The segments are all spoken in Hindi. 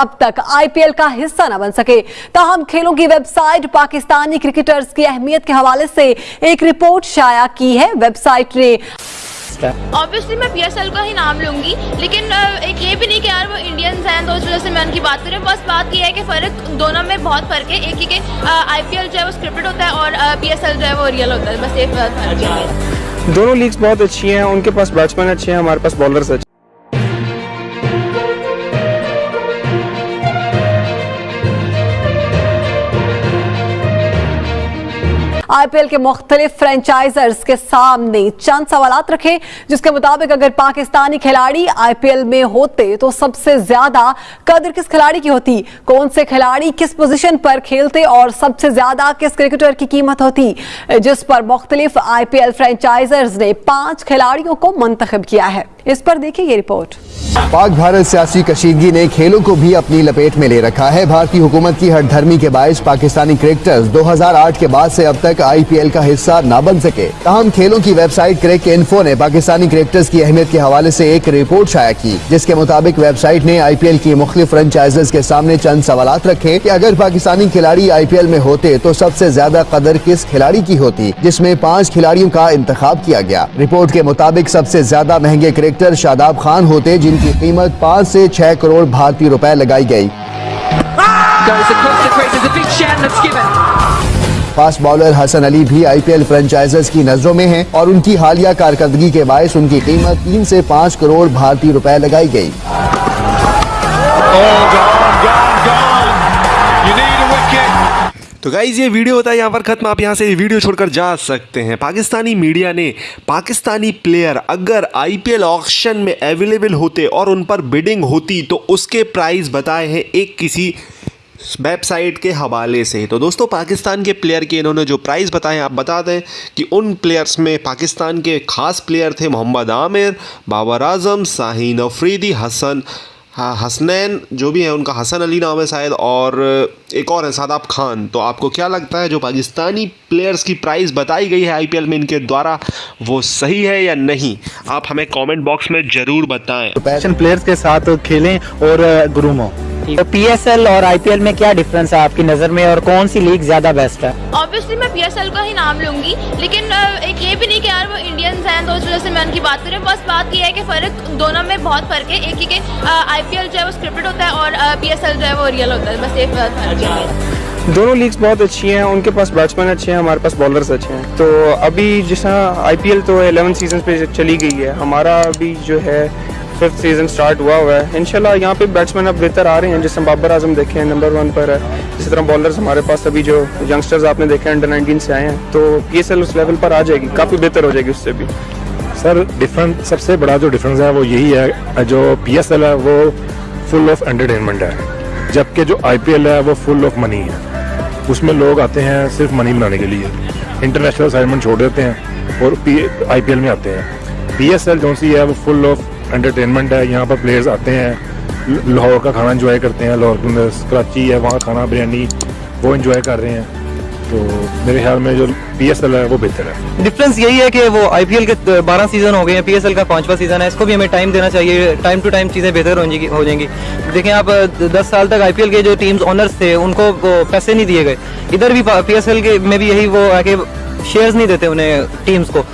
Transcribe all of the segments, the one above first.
अब तक आईपीएल का हिस्सा न बन सके। ताहम खेलों की वेबसाइट पाकिस्तानी क्रिकेटर्स की अहमियत के हवाले से एक रिपोर्ट शाया की है वेबसाइट ने। ऑब्वियसली मैं पीएसएल का ही नाम लूँगी लेकिन एक ये भी नहीं कि यार वो इंडियंस हैं तो उस वजह से मैं उनकी बात करूँ। बस बात ये है कि फ़र्क दोनों में बहुत फ़र्क है। एक ही के आईपीएल जो है वो स्क्रिप्टेड होता है और पीएसएल जो है वो रियल होता है। बस एक फ़र्क दोनों लीग्स बहुत अच्छी हैं उनके पास बैट्समैन अच्छे हैं हमारे पास बॉलर्स अच्छे आईपीएल के मुख्तलिफ़ फ्रेंचाइजर्स के सामने चंद सवाल रखे, जिसके मुताबिक अगर पाकिस्तानी खिलाड़ी आईपीएल में होते तो सबसे ज़्यादा कदर किस खिलाड़ी की होती? कौन से खिलाड़ी किस पोजीशन पर खेलते और सबसे ज़्यादा किस क्रिकेटर की कीमत होती? जिस पर मुख्तलिफ़ आईपीएल फ्रेंचाइजर्स ने पाँच खिलाड़ियों को मंतखब किया है। इस पर देखिए ये रिपोर्ट। पाक भारत सियासी कशीदगी ने खेलों को भी अपनी लपेट में ले रखा है। भारतीय हुकूमत की हर धर्मी के बायस पाकिस्तानी क्रिकेटर्स 2008 के बाद से अब तक आईपीएल का हिस्सा न बन सके। तहम खेलों की वेबसाइट क्रिक इन्फो ने पाकिस्तानी क्रिकेटर्स की अहमियत के हवाले से एक रिपोर्ट शाया की, जिसके मुताबिक वेबसाइट ने आईपीएल की मुख्तु फ्रेंचाइजेस के सामने चंद सवाल रखे की अगर पाकिस्तानी खिलाड़ी आईपीएल में होते तो सबसे ज़्यादा कदर किस खिलाड़ी की होती, जिसमें पाँच खिलाड़ियों का इंतखब किया गया। रिपोर्ट के मुताबिक सबसे ज़्यादा महँगे क्रिकेटर शादाब खान होते जिनकी कीमत पाँच से छह करोड़ भारतीय रुपए लगाई गई। फास्ट बॉलर हसन अली भी आईपीएल फ्रेंचाइजर्स की नज़रों में हैं और उनकी हालिया कारकर्दगी के बायस उनकी कीमत तीन से पाँच करोड़ भारतीय रुपए लगाई गई। तो गाइज़ ये वीडियो होता है, यहाँ पर ख़त्म। आप यहाँ से वीडियो छोड़कर जा सकते हैं। पाकिस्तानी मीडिया ने पाकिस्तानी प्लेयर अगर आईपीएल ऑक्शन में अवेलेबल होते और उन पर बिडिंग होती तो उसके प्राइस बताए हैं एक किसी वेबसाइट के हवाले से। तो दोस्तों, पाकिस्तान के प्लेयर के इन्होंने जो प्राइस बताए आप बता दें कि उन प्लेयर्स में पाकिस्तान के ख़ास प्लेयर थे मोहम्मद आमिर, बाबर आज़म साहिन अफरीदी, हसन हाँ हसनैन जो भी है उनका हसन अली नाम है शायद और एक और है सादाब खान। तो आपको क्या लगता है जो पाकिस्तानी प्लेयर्स की प्राइस बताई गई है आईपीएल में इनके द्वारा वो सही है या नहीं? आप हमें कमेंट बॉक्स में ज़रूर बताएँ। पैशन प्लेयर्स के साथ खेलें और ग्रूम हो। तो पीएसएल और आईपीएल में क्या डिफरेंस है आपकी नज़र में और कौन सी लीग ज़्यादा बेस्ट है? ऑब्वियसली मैं पीएसएल का ही नाम लूँगी लेकिन एक ये भी नहीं कि यार वो इंडियंस हैं तो जो वजह से मैं उनकी बात करूँ बस बात ये है कि फ़र्क दोनों में बहुत फ़र्क है। एक ही के आईपीएल जो है वो स्क्रिप्टेड होता है और पीएसएल जो है वो रियल होता है। बस एक फ़र्क दोनों लीग्स बहुत अच्छी हैं। उनके पास बैट्समैन अच्छे हैं हमारे पास बॉलर्स अच्छे हैं। तो अभी जैसा आईपीएल तो 11 सीज़न पे चली गई है। हमारा अभी जो है फिफ्थ सीज़न स्टार्ट हुआ हुआ है। इनशाला यहाँ पे बैट्समैन अब बेहतर आ रहे हैं, जैसे बाबर आज़म देखे हैं नंबर वन पर है। इसी तरह बॉलर्स हमारे पास अभी जो यंगस्टर्स आपने देखे हैं अंडर नाइनटीन से आए हैं। तो पीएसएल उस लेवल पर आ जाएगी, काफ़ी बेहतर हो जाएगी उससे भी। सर डिफरेंस सबसे बड़ा जो डिफरेंस है वो यही है, जो पीएसएल है, वो फुल ऑफ़ एंटरटेनमेंट है। जबकि जो आईपीएल है, वो फुल ऑफ़ मनी है। उसमें लोग आते हैं सिर्फ़ मनी बनाने के लिए। इंटरनेशनल असाइनमेंट छोड़ देते हैं और पी आई में आते हैं। पी एस एल जो सी है, वो फुल ऑफ़ एंटरटेनमेंट है, यहाँ पर प्लेयर्स आते हैं, लाहौर का खाना इंजॉय करते हैं, लाहौर कराची है, वहाँ खाना, बिरयानी, वो इंजॉय कर रहे हैं। तो मेरे ख्याल में जो पीएसएल है, वो बेहतर है। डिफरेंस यही है कि वो आईपीएल के बारह सीज़न हो गए हैं पीएसएल का पांचवा सीज़न है, इसको भी हमें टाइम देना चाहिए टाइम टू टाइम चीज़ें बेहतर हो जाएँगी। देखें आप, दस साल तक आई पी एल के जो टीम्स ऑनर्स थे, उनको पैसे नहीं दिए गए। इधर भी पी एस एल के में भी यही वो है कि शेयर्स नहीं देते उन्हें टीम्स को।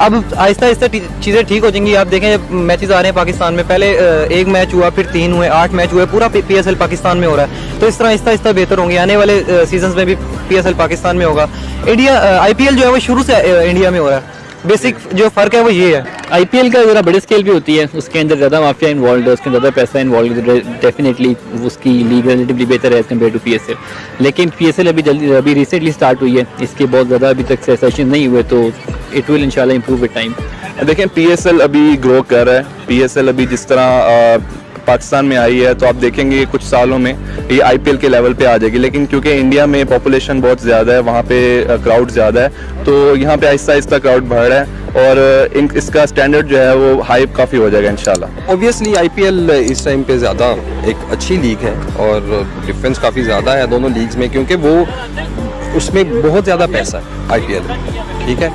अब आहिस्ता आहिस्ता चीज़ें ठीक हो जाएँगी। आप देखें मैचेस आ रहे हैं पाकिस्तान में, पहले एक मैच हुआ, फिर तीन हुए, आठ मैच हुए, पूरा पी एस एल पाकिस्तान में हो रहा है। तो इस तरह आहिस्ता आहिस्ता बेहतर होंगे। आने वाले सीज़न में भी पी एस एल पाकिस्तान में होगा। इंडिया आई पी एल जो है, वो शुरू से इंडिया में हो रहा है। बेसिक जो फ़र्क है, वो ये है। आईपीएल का ज़रा बड़े स्केल भी होती है। उसके अंदर ज़्यादा माफिया इन्वॉल्व है, उसके ज़्यादा पैसा इन्वॉल्व डेफिनेटली उसकी लीग रिलेटिवली बेहतर है एज़ कंपेयर टू पीएसएल लेकिन पीएसएल अभी जल्दी, अभी रिसेंटली स्टार्ट हुई है। इसके बहुत ज़्यादा अभी तक सेशन नहीं हुए तो इट विल इंशाल्लाह इंप्रूव विद टाइम देखें पीएसएल अभी ग्रो कर रहा है। पीएसएल अभी जिस तरह पाकिस्तान में आई है तो आप देखेंगे कुछ सालों में ये आईपीएल के लेवल पे आ जाएगी। लेकिन क्योंकि इंडिया में पॉपुलेशन बहुत ज़्यादा है वहाँ पे क्राउड ज़्यादा है तो यहाँ पे आहिस्ता आहिस्ता क्राउड बढ़ रहा है और इन, इसका स्टैंडर्ड जो है वो हाइप काफ़ी हो जाएगा इंशाल्लाह। ऑब्वियसली आईपीएल इस टाइम पे ज़्यादा एक अच्छी लीग है और डिफरेंस काफ़ी ज़्यादा है दोनों लीग्स में क्योंकि वो उसमें बहुत ज़्यादा पैसा है आई ठीक है?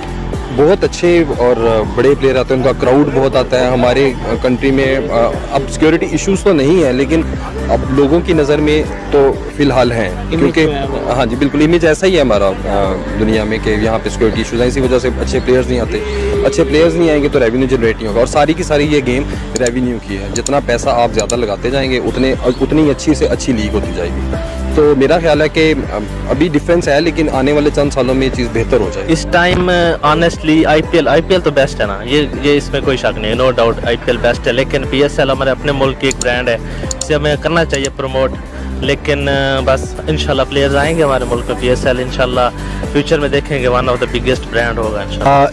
बहुत अच्छे और बड़े प्लेयर आते हैं उनका क्राउड बहुत आता है। हमारे कंट्री में अब सिक्योरिटी इश्यूज़ तो नहीं है लेकिन अब लोगों की नज़र में तो फ़िलहाल हैं क्योंकि हाँ जी बिल्कुल इमेज ऐसा ही है हमारा दुनिया में कि यहाँ पे सिक्योरिटी इशूज़ हैं। इसी वजह से अच्छे प्लेयर्स नहीं आते। अच्छे प्लेयर्स नहीं आएँगे तो रेवेन्यू जनरेट नहीं होगा। और सारी की सारी ये गेम रेवेन्यू की है। जितना पैसा आप ज़्यादा लगाते जाएँगे उतने उतनी ही अच्छी से अच्छी लीग होती जाएगी। तो मेरा ख्याल है कि अभी डिफरेंस है, लेकिन आने वाले चंद सालों में ये चीज़ बेहतर हो जाए इस टाइम ऑनेस्टली आईपीएल आईपीएल तो बेस्ट है ना। ये ये इसमें कोई शक नहीं नो डाउट आईपीएल बेस्ट है। लेकिन पीएसएल हमारे अपने मुल्क की एक ब्रांड है। इसे हमें करना चाहिए प्रमोट लेकिन बस इंशाल्लाह प्लेयर्स आएँगे हमारे मुल्क में पीएसएल इंशाल्लाह फ्यूचर में देखेंगे one of the biggest brand होगा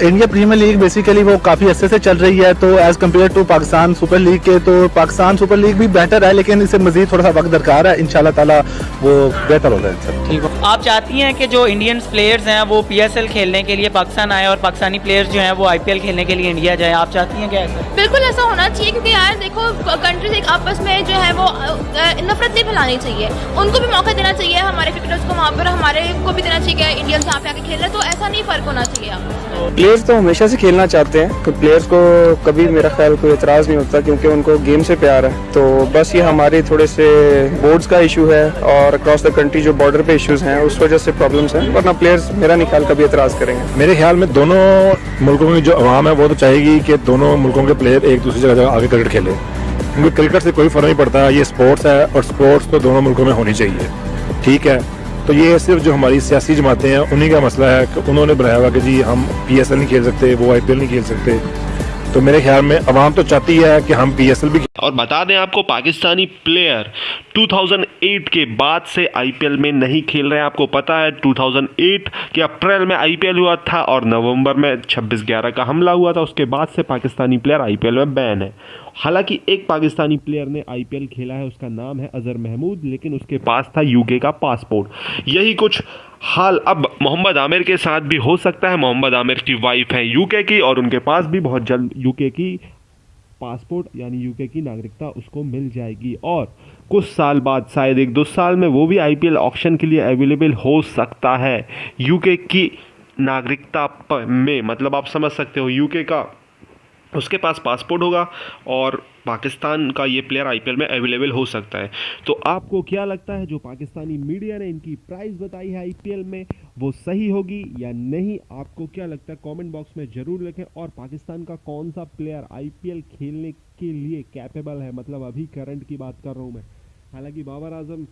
इंडिया प्रीमियर लीग बेसिकली वो काफ़ी अच्छे से चल रही है तो as compared to Pakistan super league के तो पाकिस्तान सुपर लीग भी बेहतर है लेकिन इसे मजीद थोड़ा सा वक्त दरकार है इन ताला वो बेहतर होगा ठीक है। आप चाहती हैं कि जो इंडियन प्लेयर्स हैं वो पीएसएल खेलने के लिए पाकिस्तान आए और पाकिस्तानी प्लेयर्स जो हैं वो आईपीएल खेलने के लिए इंडिया जाए? आप चाहती हैं क्या ऐसा? बिल्कुल ऐसा होना चाहिए क्योंकि देखो कंट्रीज़ एक आपस में जो है वो नफरत नहीं फैलानी चाहिए। उनको भी मौका देना चाहिए हमारे क्रिकेटर्स को वहाँ पर हमारे को भी देना चाहिए कि इंडियंस यहाँ पे आके खेल रहे तो ऐसा नहीं फ़र्क होना चाहिए आपस प्लेयर्स तो हमेशा से खेलना चाहते हैं तो प्लेयर्स को कभी मेरा ख्याल कोई एतराज़ नहीं होता क्योंकि उनको गेम से प्यार है। तो बस ये हमारे थोड़े से बोर्ड्स का इशू है और अक्रॉस द कंट्री जो बॉर्डर पे इश्यूज़ हैं उस वजह से प्रॉब्लम्स हैं वरना प्लेयर्स मेरा नहीं ख्याल कभी एतराज़ करेंगे। मेरे ख्याल में दोनों मुल्कों की जो अवाम है वो तो चाहेगी कि दोनों मुल्कों के प्लेयर एक दूसरी जगह आगे क्रिकेट खेले। क्योंकि क्रिकेट से कोई फ़र्क नहीं पड़ता, ये स्पोर्ट्स है और स्पोर्ट्स तो दोनों मुल्कों में होनी चाहिए। ठीक है? तो ये सिर्फ़ जो हमारी सियासी जमातें हैं, उन्हीं का मसला है कि उन्होंने बनाया हुआ कि जी, हम पीएसएल नहीं खेल सकते, वो आईपीएल नहीं खेल सकते। तो मेरे ख्याल में अवाम तो चाहती है कि हम पी भी और बता दें आपको, पाकिस्तानी प्लेयर 2008 के बाद से आईपीएल में नहीं खेल रहे हैं। आपको पता है 2008 के अप्रैल में आईपीएल हुआ था और नवंबर में 26 ग्यारह का हमला हुआ था। उसके बाद से पाकिस्तानी प्लेयर आईपीएल में बैन है। हालाँकि एक पाकिस्तानी प्लेयर ने आईपीएल खेला है, उसका नाम है अजहर महमूद, लेकिन उसके पास था यूके का पासपोर्ट यही कुछ हाल अब मोहम्मद आमिर के साथ भी हो सकता है। मोहम्मद आमिर की वाइफ है यूके की और उनके पास भी बहुत जल्द यूके की पासपोर्ट यानी यूके की नागरिकता उसको मिल जाएगी। और कुछ साल बाद, शायद एक दो साल में, वो भी आईपीएल ऑक्शन के लिए अवेलेबल हो सकता है। यूके की नागरिकता में मतलब आप समझ सकते हो यूके का उसके पास पासपोर्ट होगा और पाकिस्तान का ये प्लेयर आईपीएल में अवेलेबल हो सकता है। तो आपको क्या लगता है जो पाकिस्तानी मीडिया ने इनकी प्राइस बताई है आईपीएल में, वो सही होगी या नहीं? आपको क्या लगता है? कमेंट बॉक्स में ज़रूर लिखें। और पाकिस्तान का कौन सा प्लेयर आईपीएल खेलने के लिए कैपेबल है? मतलब अभी करंट की बात कर रहा हूँ मैं। हालाँकि बाबर आज़म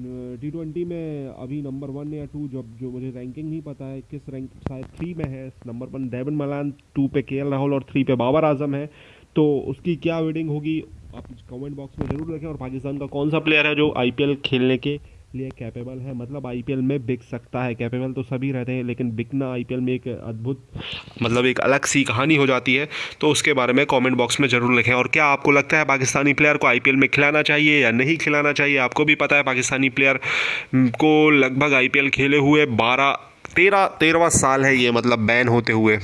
टी ट्वेंटी में अभी नंबर वन या टू जब, जो मुझे रैंकिंग नहीं पता है किस रैंक शायद थ्री में है number one Dawid Malan two पे के राहुल और थ्री पे बाबर आज़म है। तो उसकी क्या वेडिंग होगी, आप कमेंट बॉक्स में ज़रूर रखें और पाकिस्तान का कौन सा प्लेयर है जो आईपीएल खेलने के लिए कैपेबल है। मतलब आईपीएल में बिक सकता है। कैपेबल तो सभी रहते हैं, लेकिन बिकना आईपीएल में एक अद्भुत मतलब एक अलग सी कहानी हो जाती है। तो उसके बारे में कमेंट बॉक्स में ज़रूर लिखें। और क्या आपको लगता है पाकिस्तानी प्लेयर को आईपीएल में खिलाना चाहिए या नहीं खिलाना चाहिए? आपको भी पता है, पाकिस्तानी प्लेयर को लगभग आईपीएल खेले हुए बारह तेरह, तेरहवा साल है ये मतलब बैन होते हुए।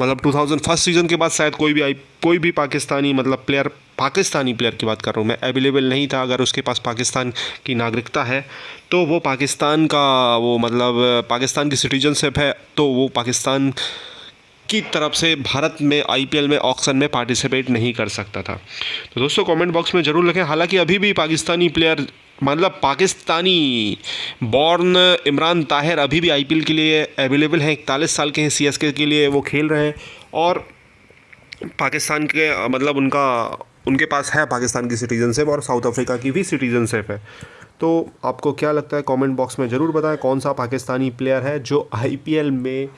मतलब 2000 फ़र्स्ट सीज़न के बाद शायद कोई भी आई, कोई भी पाकिस्तानी मतलब प्लेयर पाकिस्तानी प्लेयर की बात कर रहा हूँ मैं अवेलेबल नहीं था अगर उसके पास पाकिस्तान की नागरिकता है तो वो पाकिस्तान का वो मतलब पाकिस्तान की सिटीजनशिप है तो वो पाकिस्तान की तरफ़ से भारत में आईपीएल में ऑक्शन में पार्टिसिपेट नहीं कर सकता था। तो दोस्तों कमेंट बॉक्स में ज़रूर लिखें। हालाँकि अभी भी पाकिस्तानी प्लेयर मतलब पाकिस्तानी बॉर्न इमरान ताहिर अभी भी आईपीएल के लिए अवेलेबल हैं। इकतालीस साल के हैं सीएसके के लिए वो खेल रहे हैं। और पाकिस्तान के मतलब उनका, उनके पास है पाकिस्तान की सिटीजनशिप और साउथ अफ्रीका की भी सिटीजनशिप है। तो आपको क्या लगता है? कमेंट बॉक्स में ज़रूर बताएँ कौन सा पाकिस्तानी प्लेयर है जो आईपीएल में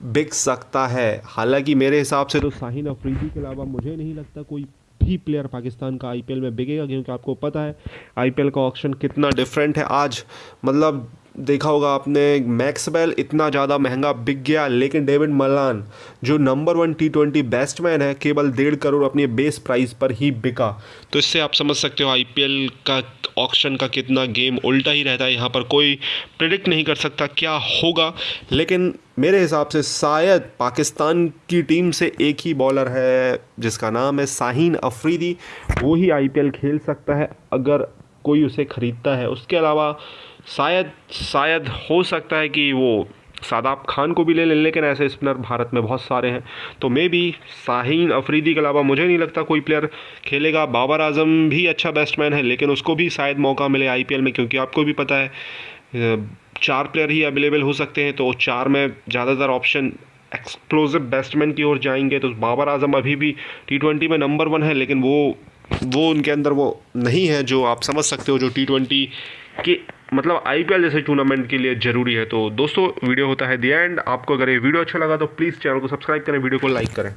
बिक सकता है। हालाँकि मेरे हिसाब से तो शाहीन अफरीदी के अलावा मुझे नहीं लगता कोई भी प्लेयर पाकिस्तान का आईपीएल में बिकेगा, क्योंकि आपको पता है आईपीएल का ऑक्शन कितना डिफरेंट है। आज मतलब देखा होगा आपने मैक्सवेल इतना ज़्यादा महँगा बिक गया, लेकिन डेविड मलान जो number one T twenty batsman है, केवल डेढ़ करोड़ अपने बेस प्राइस पर ही बिका। तो इससे आप समझ सकते हो आईपीएल का ऑक्शन का कितना गेम उल्टा ही रहता है। यहाँ पर कोई प्रिडिक्ट नहीं कर सकता क्या होगा, लेकिन मेरे हिसाब से शायद पाकिस्तान की टीम से एक ही बॉलर है, जिसका नाम है शाहीन अफरीदी। वो ही आईपीएल खेल सकता है, अगर कोई उसे ख़रीदता है। उसके अलावा शायद शायद हो सकता है कि वो सादाब खान को भी ले लें, लेकिन ऐसे स्पिनर भारत में बहुत सारे हैं। तो मे भी साहिन अफरीदी के अलावा मुझे नहीं लगता कोई प्लेयर खेलेगा। बाबर आज़म भी अच्छा बैट्समैन है, लेकिन उसको भी शायद मौका मिले आईपीएल में, क्योंकि आपको भी पता है चार प्लेयर ही अवेलेबल हो सकते हैं तो चार में ज़्यादातर ऑप्शन एक्सप्लोजिव बैट्समैन की ओर जाएँगे तो बाबर आज़म अभी भी टी ट्वेंटी में नंबर वन है, लेकिन वो वो उनके अंदर वो नहीं है जो आप समझ सकते हो, जो टी ट्वेंटी के मतलब आईपीएल जैसे टूर्नामेंट के लिए ज़रूरी है। तो दोस्तों वीडियो होता है दी एंड आपको अगर ये वीडियो अच्छा लगा तो प्लीज़ चैनल को सब्सक्राइब करें वीडियो को लाइक करें।